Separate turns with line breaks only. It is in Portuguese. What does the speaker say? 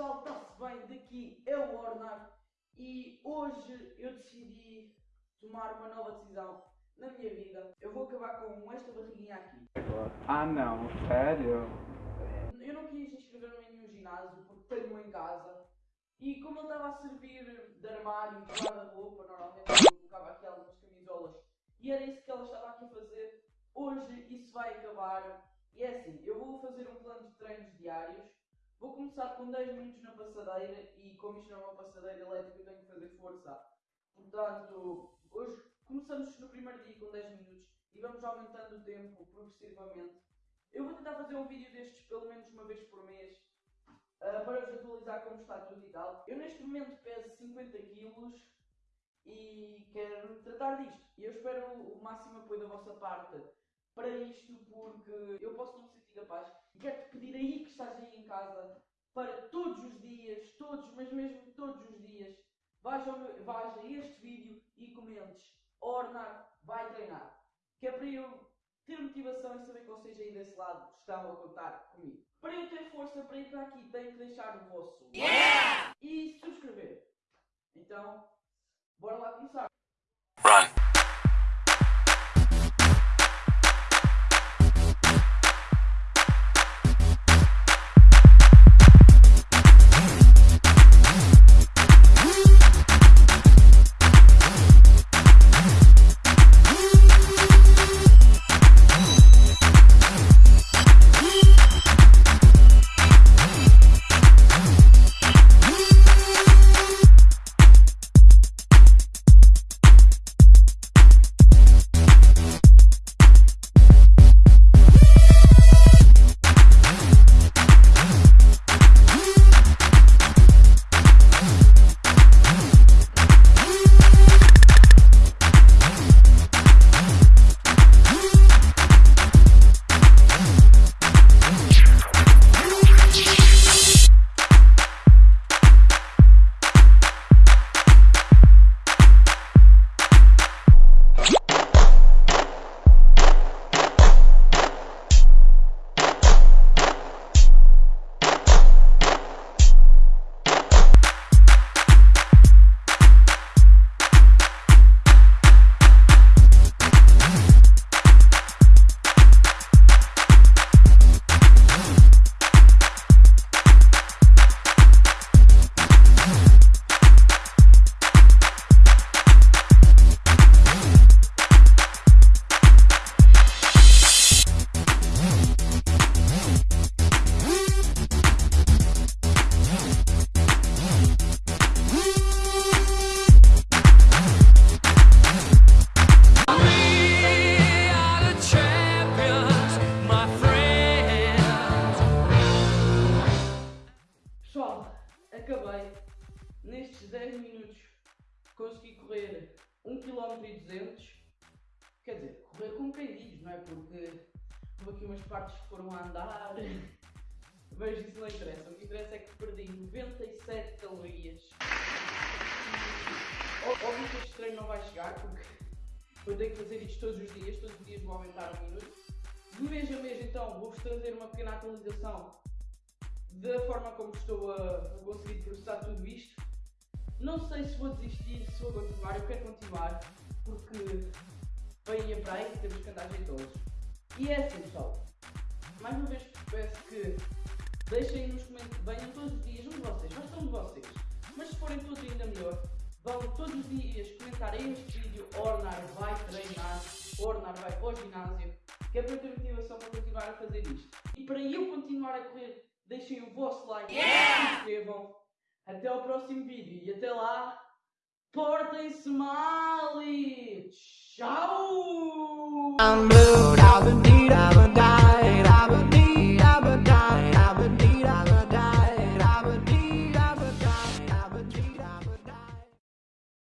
pessoal, está-se bem? Daqui é o Ornar e hoje eu decidi tomar uma nova decisão na minha vida. Eu vou acabar com esta barriguinha aqui.
Ah não, sério?
Eu não quis inscrever-me em nenhum ginásio porque tenho em casa e como ele estava a servir de armário, de guarda-roupa, normalmente eu colocava aqui algumas camisolas e era isso que ela estava aqui a fazer. Hoje isso vai acabar e é assim, eu vou fazer um plano de treinos diários Vou começar com 10 minutos na passadeira e como isto não é uma passadeira elétrica tenho que fazer força. Portanto, hoje começamos no primeiro dia com 10 minutos e vamos aumentando o tempo progressivamente. Eu vou tentar fazer um vídeo destes pelo menos uma vez por mês uh, para vos atualizar como está tudo e tal. Eu neste momento peso 50 kg e quero tratar disto. E eu espero o máximo apoio da vossa parte para isto porque eu posso não me sentir capaz e quero-te pedir aí que estás aí em casa para todos os dias, todos, mas mesmo todos os dias, vais, ao, vais a este vídeo e comentes Ornar vai treinar. Que é para eu ter motivação e saber que vocês aí desse lado estão a contar comigo. Para eu ter força para ir para aqui, tenho que deixar o vosso yeah! e subscrever. Então, bora lá começar. Run. 10 minutos consegui correr 1 km 200 quer dizer, correr quem diz, não é? Porque houve aqui umas partes que foram a andar mas isso não interessa, o que interessa é que perdi 97 calorias óbvio que este treino não vai chegar porque eu tenho que fazer isto todos os dias, todos os dias vou aumentar um minuto de mês a mês então vou-vos trazer uma pequena atualização da forma como estou a, conseguir processar tudo isto. Não sei se vou desistir, se vou continuar, eu quero continuar, porque vem a praia e temos que andar todos. E é assim pessoal, mais uma vez peço que deixem nos comentários, venham todos os dias, um de vocês, gostam de vocês, mas se forem todos ainda melhor, vão todos os dias comentar este vídeo, Ornar vai treinar, Ornar vai para o ginásio, que é para ter motivação para continuar a fazer isto. E para eu continuar a correr deixem o vosso like, yeah! se inscrevam. Até ao próximo vídeo e até lá, portem-se mal e tchau!